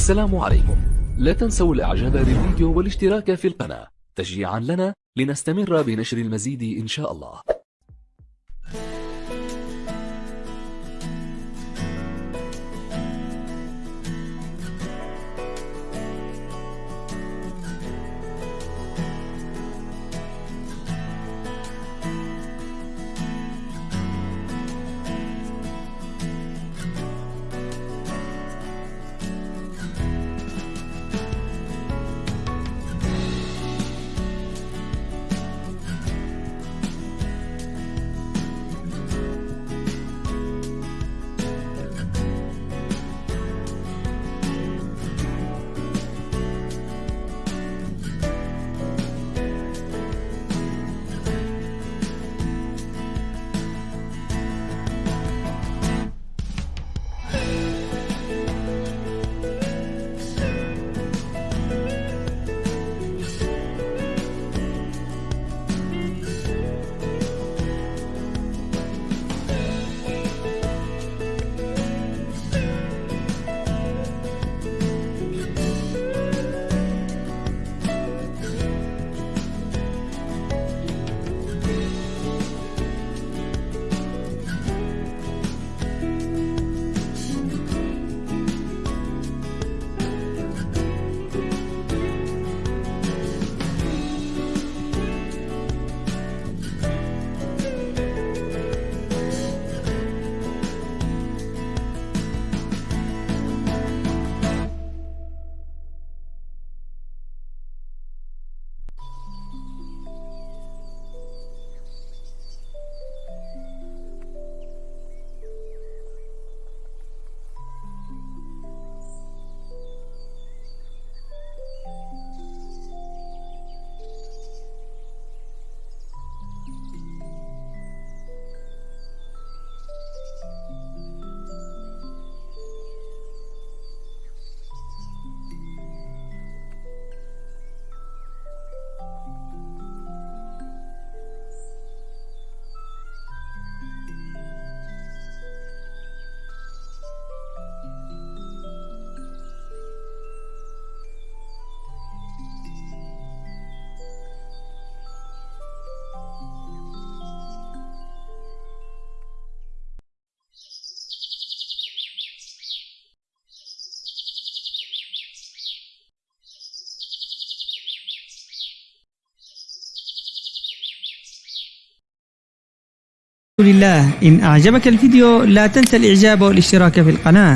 السلام عليكم. لا تنسوا الاعجاب بالفيديو والاشتراك في القناة. تشجيعا لنا لنستمر بنشر المزيد إن شاء الله. لله. إن أعجبك الفيديو لا تنسى الإعجاب والاشتراك في القناة.